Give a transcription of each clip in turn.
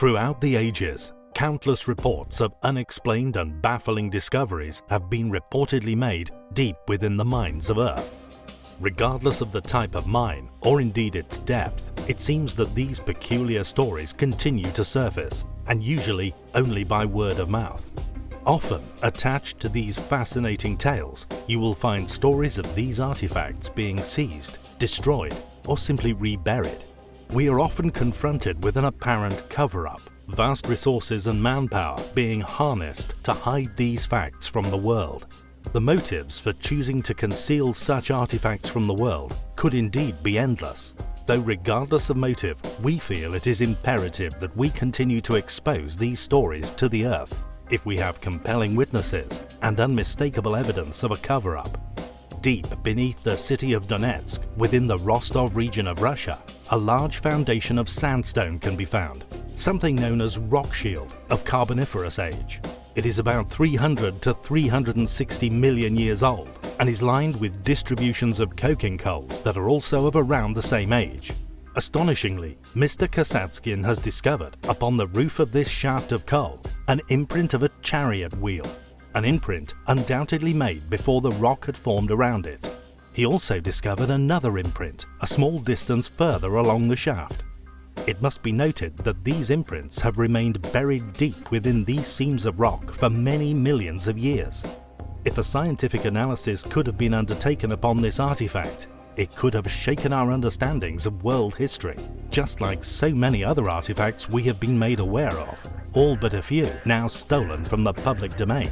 Throughout the ages, countless reports of unexplained and baffling discoveries have been reportedly made deep within the mines of Earth. Regardless of the type of mine, or indeed its depth, it seems that these peculiar stories continue to surface, and usually only by word of mouth. Often, attached to these fascinating tales, you will find stories of these artifacts being seized, destroyed, or simply reburied. We are often confronted with an apparent cover-up, vast resources and manpower being harnessed to hide these facts from the world. The motives for choosing to conceal such artifacts from the world could indeed be endless, though regardless of motive, we feel it is imperative that we continue to expose these stories to the earth if we have compelling witnesses and unmistakable evidence of a cover-up. Deep beneath the city of Donetsk, within the Rostov region of Russia, a large foundation of sandstone can be found, something known as rock shield of Carboniferous age. It is about 300 to 360 million years old and is lined with distributions of coking coals that are also of around the same age. Astonishingly, Mr. Kasatskin has discovered, upon the roof of this shaft of coal, an imprint of a chariot wheel an imprint undoubtedly made before the rock had formed around it. He also discovered another imprint a small distance further along the shaft. It must be noted that these imprints have remained buried deep within these seams of rock for many millions of years. If a scientific analysis could have been undertaken upon this artifact, it could have shaken our understandings of world history, just like so many other artifacts we have been made aware of, all but a few now stolen from the public domain.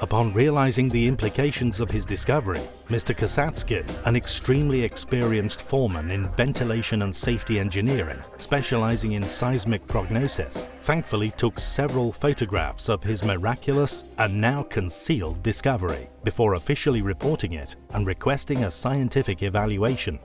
Upon realizing the implications of his discovery, Mr. Kasatskin, an extremely experienced foreman in ventilation and safety engineering, specializing in seismic prognosis, thankfully took several photographs of his miraculous and now concealed discovery before officially reporting it and requesting a scientific evaluation.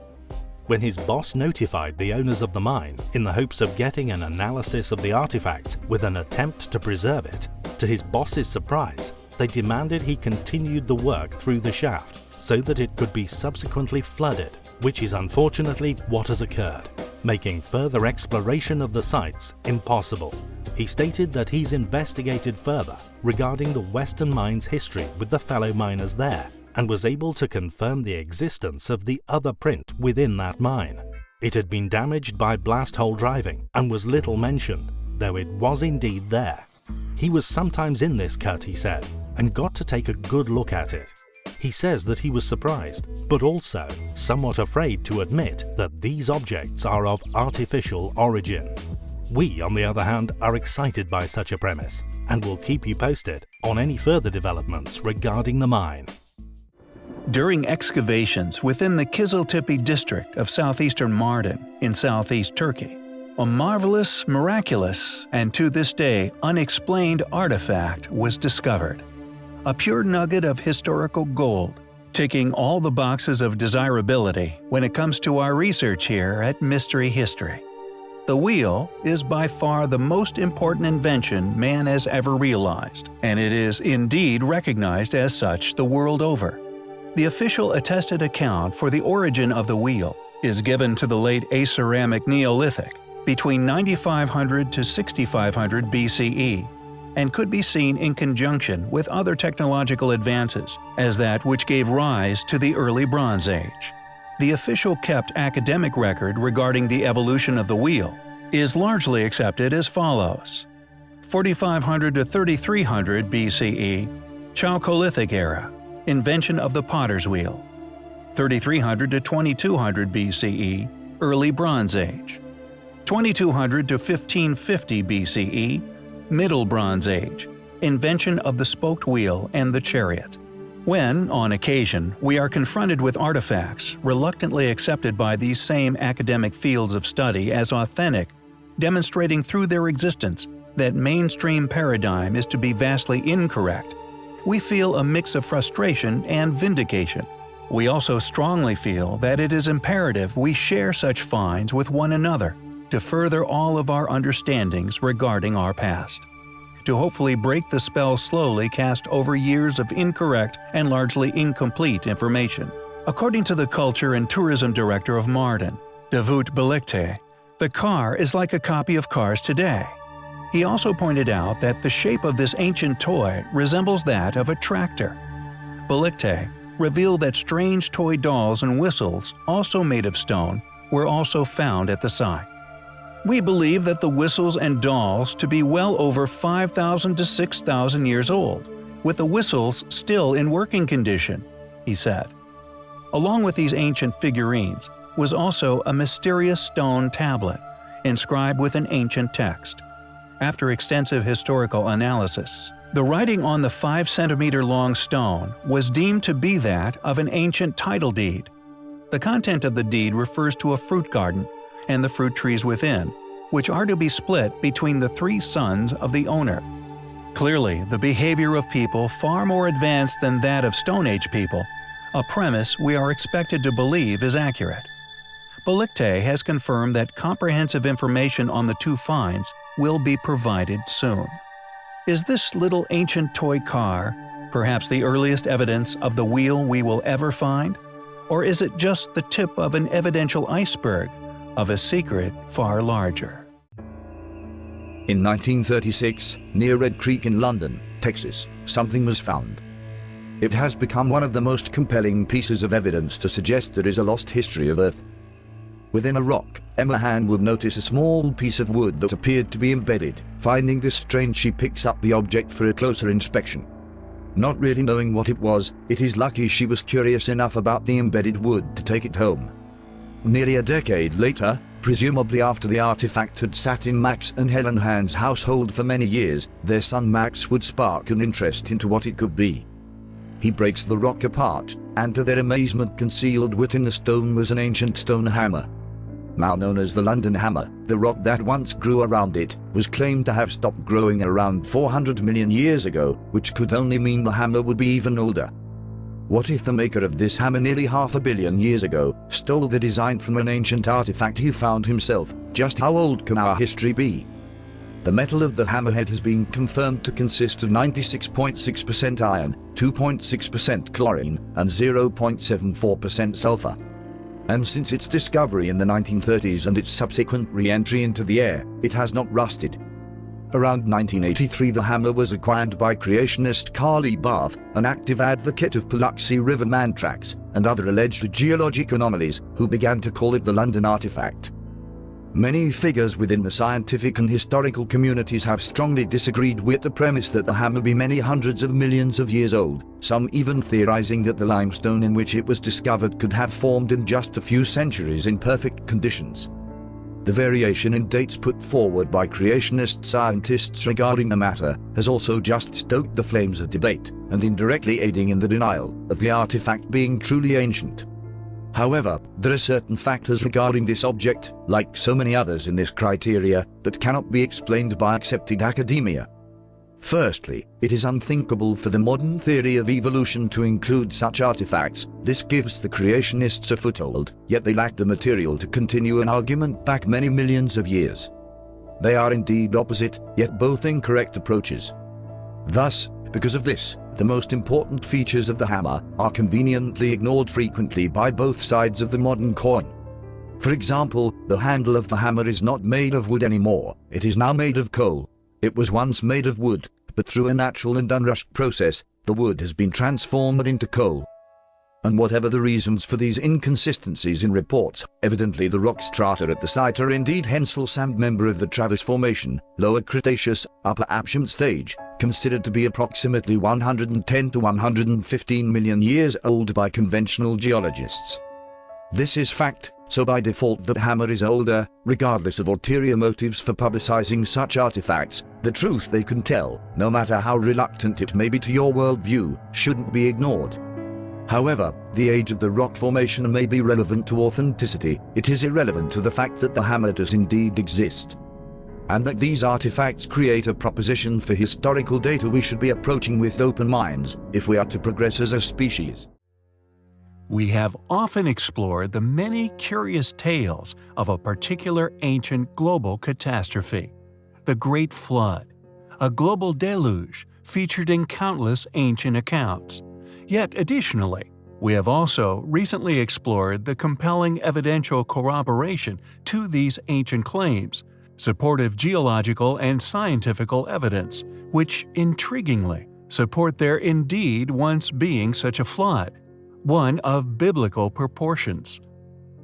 When his boss notified the owners of the mine in the hopes of getting an analysis of the artifact with an attempt to preserve it, to his boss's surprise, they demanded he continued the work through the shaft so that it could be subsequently flooded, which is unfortunately what has occurred, making further exploration of the sites impossible. He stated that he's investigated further regarding the Western Mine's history with the fellow miners there and was able to confirm the existence of the other print within that mine. It had been damaged by blast hole driving and was little mentioned, though it was indeed there. He was sometimes in this cut, he said, and got to take a good look at it. He says that he was surprised, but also somewhat afraid to admit that these objects are of artificial origin. We, on the other hand, are excited by such a premise and will keep you posted on any further developments regarding the mine. During excavations within the Kiziltepe district of southeastern Mardin in southeast Turkey, a marvelous, miraculous, and to this day unexplained artifact was discovered a pure nugget of historical gold, ticking all the boxes of desirability when it comes to our research here at Mystery History. The wheel is by far the most important invention man has ever realized, and it is indeed recognized as such the world over. The official attested account for the origin of the wheel is given to the late Aceramic Neolithic, between 9500 to 6500 BCE, and could be seen in conjunction with other technological advances as that which gave rise to the early Bronze Age. The official kept academic record regarding the evolution of the wheel is largely accepted as follows. 4500 to 3300 BCE, Chalcolithic era, invention of the potter's wheel. 3300 to 2200 BCE, early Bronze Age. 2200 to 1550 BCE, Middle Bronze Age – invention of the spoked wheel and the chariot. When, on occasion, we are confronted with artifacts reluctantly accepted by these same academic fields of study as authentic, demonstrating through their existence that mainstream paradigm is to be vastly incorrect, we feel a mix of frustration and vindication. We also strongly feel that it is imperative we share such finds with one another to further all of our understandings regarding our past. To hopefully break the spell slowly cast over years of incorrect and largely incomplete information. According to the Culture and Tourism Director of Mardin, Davut Belikte, the car is like a copy of cars today. He also pointed out that the shape of this ancient toy resembles that of a tractor. Belikte revealed that strange toy dolls and whistles, also made of stone, were also found at the site. We believe that the whistles and dolls to be well over 5,000 to 6,000 years old, with the whistles still in working condition, he said. Along with these ancient figurines was also a mysterious stone tablet, inscribed with an ancient text. After extensive historical analysis, the writing on the 5 centimeter long stone was deemed to be that of an ancient title deed. The content of the deed refers to a fruit garden and the fruit trees within, which are to be split between the three sons of the owner. Clearly, the behavior of people far more advanced than that of Stone Age people, a premise we are expected to believe is accurate. Belikte has confirmed that comprehensive information on the two finds will be provided soon. Is this little ancient toy car perhaps the earliest evidence of the wheel we will ever find? Or is it just the tip of an evidential iceberg of a secret far larger? In 1936, near Red Creek in London, Texas, something was found. It has become one of the most compelling pieces of evidence to suggest there is a lost history of Earth. Within a rock, Emma Hahn would notice a small piece of wood that appeared to be embedded. Finding this strange she picks up the object for a closer inspection. Not really knowing what it was, it is lucky she was curious enough about the embedded wood to take it home. Nearly a decade later, presumably after the artifact had sat in Max and Helen Hahn's household for many years, their son Max would spark an interest into what it could be. He breaks the rock apart, and to their amazement concealed within the stone was an ancient stone hammer now known as the London Hammer, the rock that once grew around it, was claimed to have stopped growing around 400 million years ago, which could only mean the hammer would be even older. What if the maker of this hammer nearly half a billion years ago stole the design from an ancient artifact he found himself? Just how old can our history be? The metal of the hammerhead has been confirmed to consist of 96.6% iron, 2.6% chlorine, and 0.74% sulfur and since its discovery in the 1930s and its subsequent re-entry into the air, it has not rusted. Around 1983 the hammer was acquired by creationist Carl Baugh, an active advocate of Paluxy River man tracks and other alleged geologic anomalies, who began to call it the London artifact. Many figures within the scientific and historical communities have strongly disagreed with the premise that the hammer be many hundreds of millions of years old, some even theorizing that the limestone in which it was discovered could have formed in just a few centuries in perfect conditions. The variation in dates put forward by creationist scientists regarding the matter has also just stoked the flames of debate, and indirectly aiding in the denial of the artifact being truly ancient. However, there are certain factors regarding this object, like so many others in this criteria, that cannot be explained by accepted academia. Firstly, it is unthinkable for the modern theory of evolution to include such artifacts. This gives the creationists a foothold, yet they lack the material to continue an argument back many millions of years. They are indeed opposite, yet both incorrect approaches. Thus, because of this, the most important features of the hammer are conveniently ignored frequently by both sides of the modern coin. For example, the handle of the hammer is not made of wood anymore, it is now made of coal. It was once made of wood, but through a natural and unrushed process, the wood has been transformed into coal and whatever the reasons for these inconsistencies in reports, evidently the rock strata at the site are indeed Hensell Sand member of the Travis Formation, Lower Cretaceous, Upper Aptian stage, considered to be approximately 110 to 115 million years old by conventional geologists. This is fact, so by default the hammer is older, regardless of ulterior motives for publicizing such artifacts, the truth they can tell, no matter how reluctant it may be to your worldview, shouldn't be ignored. However, the age of the rock formation may be relevant to authenticity, it is irrelevant to the fact that the hammer does indeed exist. And that these artifacts create a proposition for historical data we should be approaching with open minds, if we are to progress as a species. We have often explored the many curious tales of a particular ancient global catastrophe, the Great Flood, a global deluge featured in countless ancient accounts. Yet additionally, we have also recently explored the compelling evidential corroboration to these ancient claims supportive geological and scientific evidence, which, intriguingly, support there indeed once being such a flood, one of biblical proportions.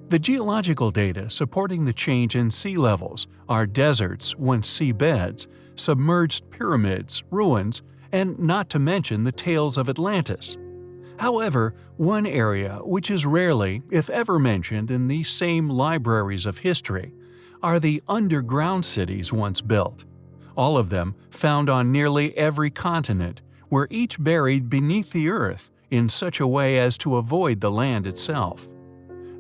The geological data supporting the change in sea levels are deserts, once seabeds, submerged pyramids, ruins, and not to mention the tales of Atlantis. However, one area which is rarely, if ever mentioned in these same libraries of history, are the underground cities once built. All of them found on nearly every continent, were each buried beneath the earth in such a way as to avoid the land itself.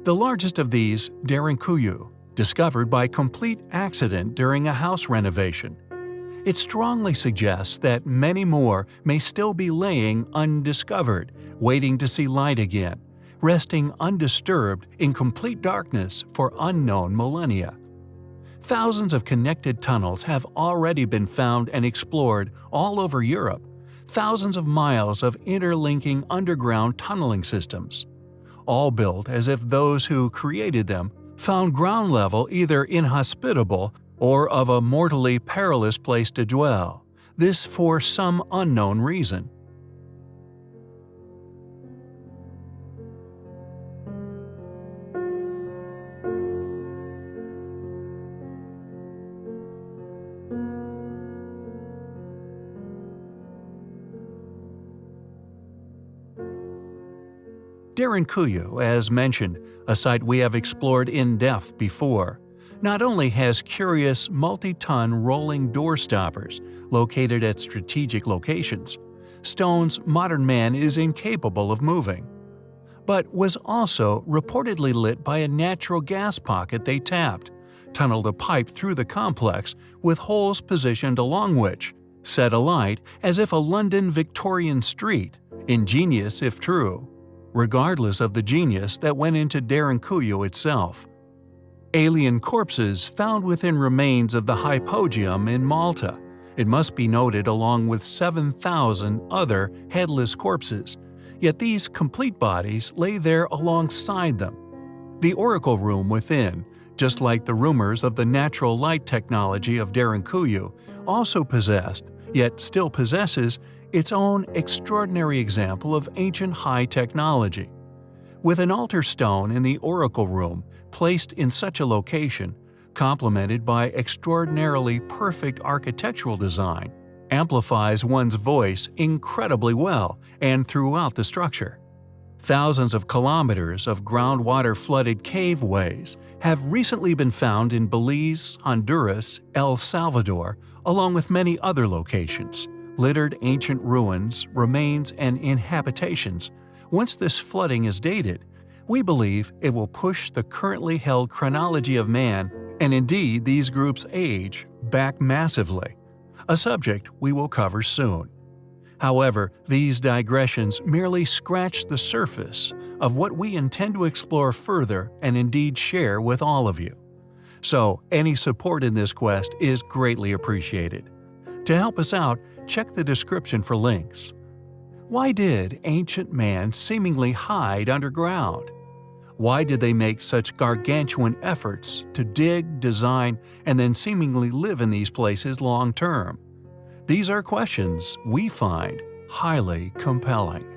The largest of these, Derinkuyu, discovered by complete accident during a house renovation. It strongly suggests that many more may still be laying undiscovered, waiting to see light again, resting undisturbed in complete darkness for unknown millennia. Thousands of connected tunnels have already been found and explored all over Europe, thousands of miles of interlinking underground tunneling systems all built as if those who created them found ground level either inhospitable or of a mortally perilous place to dwell, this for some unknown reason. Derinkuyu, as mentioned, a site we have explored in depth before, not only has curious multi-ton rolling door stoppers located at strategic locations, stones modern man is incapable of moving, but was also reportedly lit by a natural gas pocket they tapped, tunneled a pipe through the complex with holes positioned along which, set alight as if a London Victorian street, ingenious if true regardless of the genius that went into Derinkuyu itself. Alien corpses found within remains of the hypogeum in Malta. It must be noted along with 7,000 other headless corpses, yet these complete bodies lay there alongside them. The oracle room within, just like the rumors of the natural light technology of Derinkuyu, also possessed, yet still possesses, its own extraordinary example of ancient high technology. With an altar stone in the oracle room placed in such a location, complemented by extraordinarily perfect architectural design, amplifies one's voice incredibly well and throughout the structure. Thousands of kilometers of groundwater flooded caveways have recently been found in Belize, Honduras, El Salvador, along with many other locations littered ancient ruins, remains, and inhabitations, once this flooding is dated, we believe it will push the currently held chronology of man, and indeed these groups' age, back massively, a subject we will cover soon. However, these digressions merely scratch the surface of what we intend to explore further and indeed share with all of you. So, any support in this quest is greatly appreciated. To help us out, check the description for links. Why did ancient man seemingly hide underground? Why did they make such gargantuan efforts to dig, design, and then seemingly live in these places long term? These are questions we find highly compelling.